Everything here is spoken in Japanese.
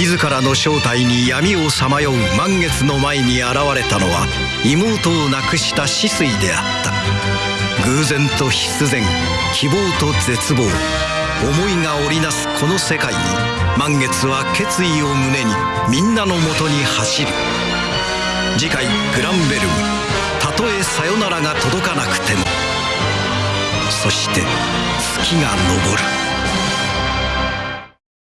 自らの正体に闇をさまよう満月の前に現れたのは妹を亡くした死水であった。偶然と必然希望と絶望思いが織りなすこの世界に満月は決意を胸にみんなのもとに走る。次回「グランベルム」たとえさよならが届かなくてもそして月が昇る。